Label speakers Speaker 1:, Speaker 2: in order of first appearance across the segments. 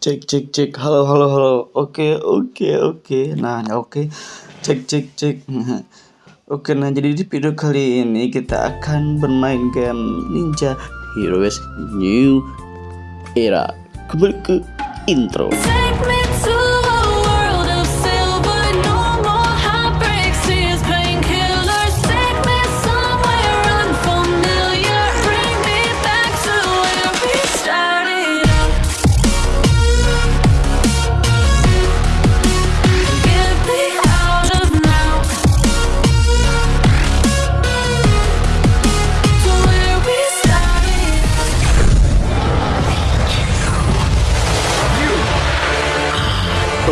Speaker 1: cek cek cek. Halo halo halo. Oke oke oke. Nah oke. Cek cek cek. Oke nah jadi di video kali ini kita akan bermain game Ninja Heroes New Era. Kembali ke intro.
Speaker 2: Take me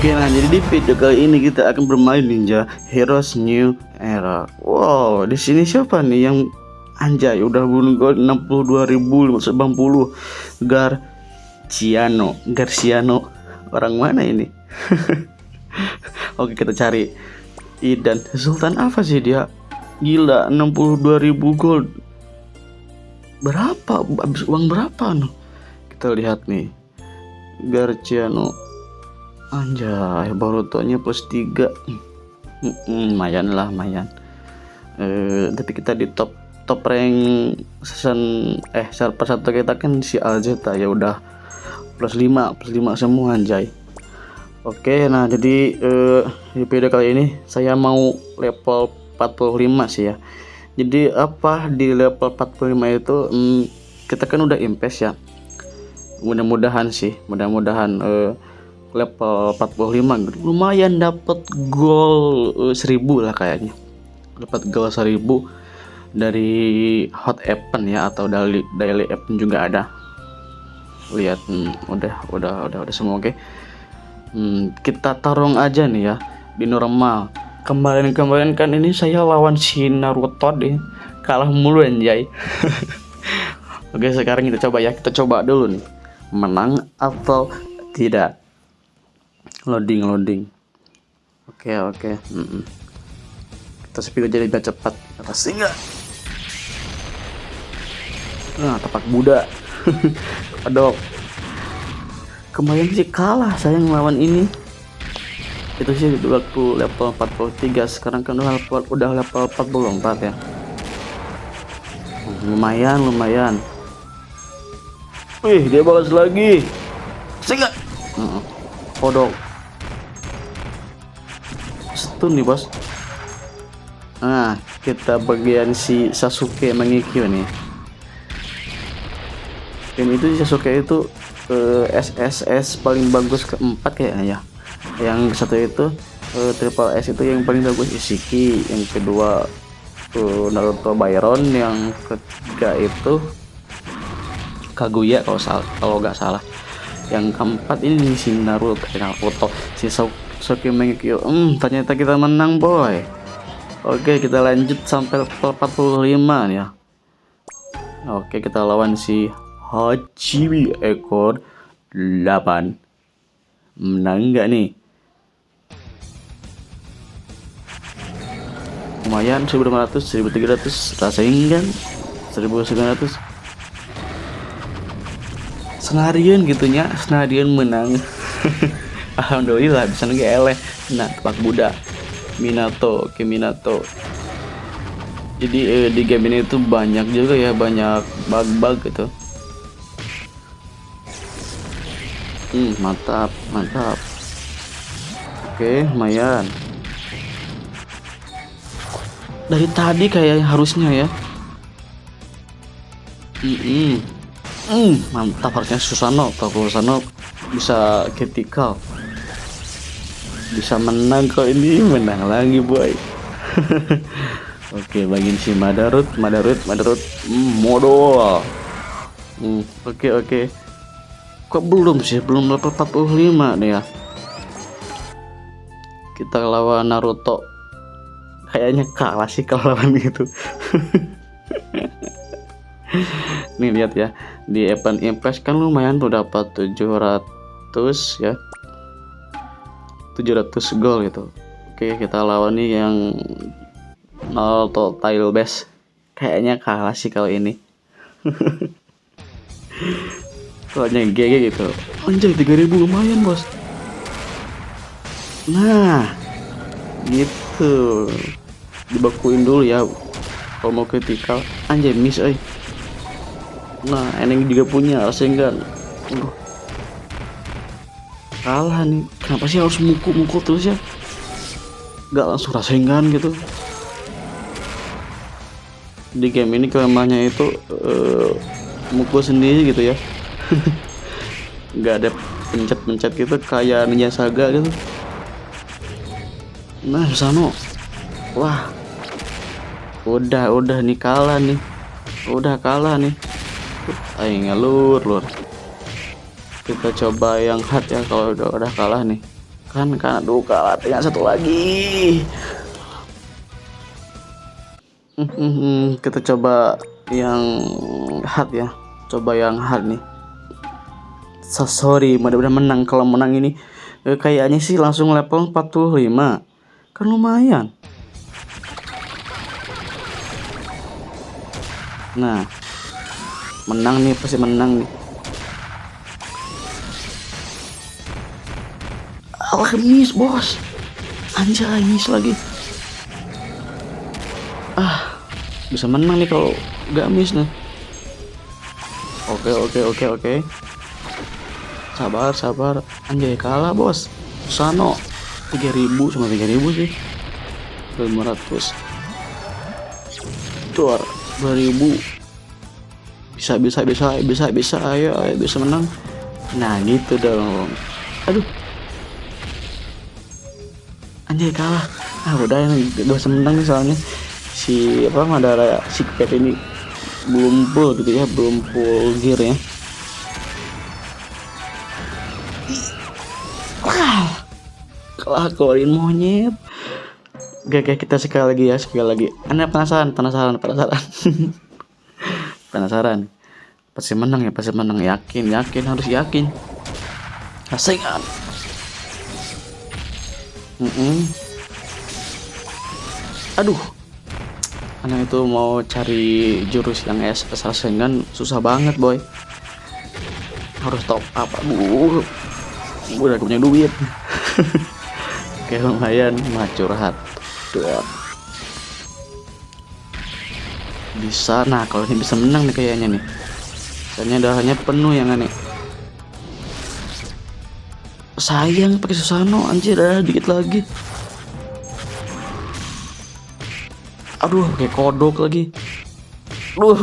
Speaker 1: Oke nah jadi di video kali ini kita akan bermain Ninja Heroes New Era. Wow di sini siapa nih yang anjay udah bunuh gol 62.080 Garciano Garciano orang mana ini? Oke kita cari Idan Sultan apa sih dia? Gila 62.000 gold. Berapa? Habis uang berapa no? Kita lihat nih. Garciano Anjay, Borutonya plus 3 Lumayan lah, lumayan. Eh, Tapi kita di top top rank season eh server satu kita kan si Alzeta ya udah. Plus 5 plus 5 semua anjay. Oke nah jadi eh, di video kali ini saya mau level 45 sih ya. Jadi apa di level 45 itu hmm, kita kan udah invest ya. Mudah-mudahan sih mudah-mudahan eh, level 45 lumayan dapat gol eh, 1000 lah kayaknya. Dapat gol 1000 dari hot event ya atau daily daily event juga ada. Lihat hmm, udah udah udah udah semua oke. Hmm, kita tarung aja nih ya di normal. Kemarin-kemarin kan ini saya lawan si Naruto deh. Kalah mulu anjay. Oke sekarang kita coba ya kita coba dulu nih. Menang atau tidak loading loading. Oke oke. Mm-mm. kita speed jadi biar cepat. Pasti enggak nah tapak Buddha. Aduh. Kemarin sih kalah saya ngelawan ini. Itu sih waktu level 43 sekarang kan udah level, udah level 44 ya. Lumayan lumayan. Wih dia balas lagi. Sehingga kodok stun nih bos. Nah kita bagian si Sasuke mengikio nih. Game itu Sasuke itu eh, SSS paling bagus keempat kayaknya ya. Yang satu itu eh, triple S itu yang paling bagus Ishiki. Yang kedua eh, Naruto Byron. Yang ketiga itu Kaguya kalau kalau nggak salah. Yang keempat ini si Naruto eh, Naruto si Sasuke Mengekyo hmm ternyata kita menang boy. Oke kita lanjut sampai level 45 nih ya. Oke kita lawan si Hachibi ekor 8 menang nggak nih? Lumayan 1500 1300 rasain kan 1900 senarian gitunya senarian menang alhamdulillah bisa nge eleh. Nah tepak Buddha Minato ke Minato. Jadi eh, di game ini tuh banyak juga ya banyak bug-bug gitu. Hmm mantap mantap. Oke lumayan. Dari tadi kayak harusnya ya. Mm -mm. Hmm, mantap harusnya Susano kalau Susano bisa critical bisa menang kok ini. Menang lagi boy. Oke bagian si Madarut Madarut Madarut. Hmm, modal. Hmm, oke oke. Kok belum sih? Belum level 45 nih ya. Kita lawan Naruto. Kayaknya kalah sih kalau lawan gitu nih lihat ya. Di event impress kan lumayan tuh dapat 700 ya 700 gol gitu. Oke kita lawan nih yang Naruto tile base kayaknya kalah sih kalau ini. Yang GG gitu. Anjay 3000 lumayan bos. Nah gitu. Dibekuin dulu ya kalau mau kritikal. Anjay miss eh nah eneng juga punya sehingga Aduh. Kalah nih. Kenapa sih harus mukul-mukul terus ya? Gak langsung rasengan gitu. Di game ini kelemahannya itu eh, mukul sendiri gitu ya. Nggak ada pencet-pencet gitu kayak Ninja Saga gitu. Nah Susano. Wah. Udah udah nih kalah nih. Udah kalah nih. Ayo ngelur lur kita coba yang hard ya kalau udah udah kalah nih. Kan kan aduh kalah tinggal satu lagi. Hmm, kita coba yang hard ya. Coba yang hard nih. So, sorry mudah-mudahan menang. Kalau menang ini eh, kayaknya sih langsung level 45 kan lumayan. Nah menang nih pasti menang nih alkemis bos. Anjay miss lagi. Ah. Bisa menang nih kalau gak miss nih. Oke oke oke oke. Sabar sabar. Anjay kalah bos. Sano 3000 cuma 3000 sih. 500 Tuar 2000 bisa bisa bisa bisa bisa. Ayo, ayo bisa menang. Nah gitu dong. Aduh anjay kalah. Ah udah ini usah menang nih soalnya. Si apa Madara si Pep ini belum full gitu ya belum full gear ya. Wah, kalah keluarin monyet. Gak kayak kita sekali lagi ya sekali lagi. Anda penasaran penasaran penasaran. Penasaran. Pasti menang ya pasti menang. Yakin yakin harus yakin. Rasengan mm -mm. aduh. Karena itu mau cari jurus yang SS Rasengan susah banget boy. Harus top up aduh. Udah punya duit. Oke lumayan mah curhat. Bisa. Nah kalau ini bisa menang nih kayaknya nih. Soalnya darahnya penuh yang aneh sayang pakai Susano anjir darah dikit lagi. Aduh kayak kodok lagi. Aduh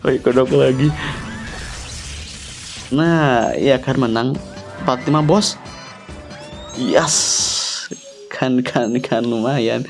Speaker 1: kayak kodok lagi. Nah iya kan menang. 45 bos. Yes. Kan kan kan lumayan.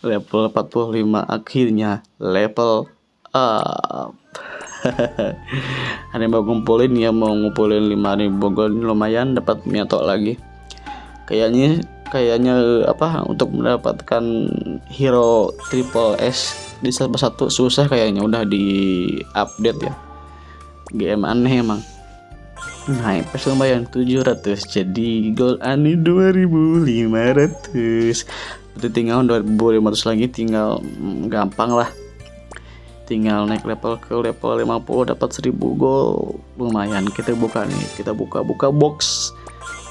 Speaker 1: Level 45 akhirnya level up ada yang mau ngumpulin ya mau ngumpulin 5000 gold lumayan dapat miatok lagi. Kayaknya kayaknya apa untuk mendapatkan hero triple S di salah satu susah kayaknya udah di update ya. Game aneh emang. Nah, pas lumayan 700 jadi gold aneh 2500 itu tinggal 2500 lagi tinggal mm, gampang lah tinggal naik level ke level 50 dapat 1000 gold lumayan kita buka nih kita buka buka box.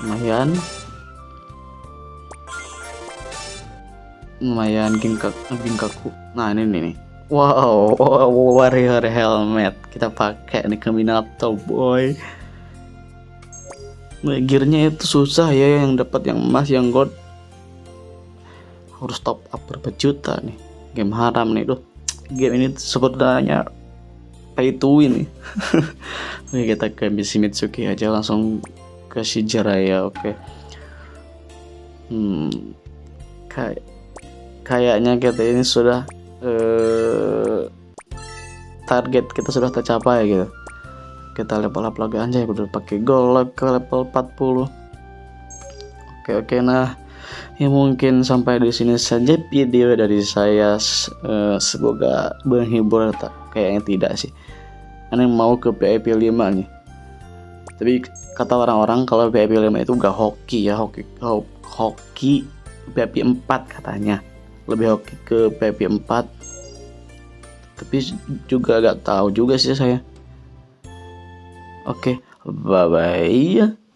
Speaker 1: Lumayan. Lumayan gingkak gingkaku. Nah ini nih, wow warrior helmet. Kita pakai nih ke Minato boy gearnya itu susah ya yang dapat yang emas yang gold. Harus top up berapa juta nih? Game haram nih tuh game ini sebenarnya pay to win oke kita ke misi Mitsuki aja langsung ke Shijaraya oke. Hmm kayak kayaknya kita ini sudah eh, target kita sudah tercapai gitu. Kita level up lagi anjay udah pakai gold ke level 40 oke oke nah ya mungkin sampai di sini saja video dari saya. Uh, semoga menghibur tak kayaknya tidak sih. Aneh mau ke VIP 5 nih. Tapi kata orang-orang kalau VIP 5 itu gak hoki ya hoki ho hoki VIP 4 katanya. Lebih hoki ke VIP 4 tapi juga gak tahu juga sih saya. Oke, bye bye.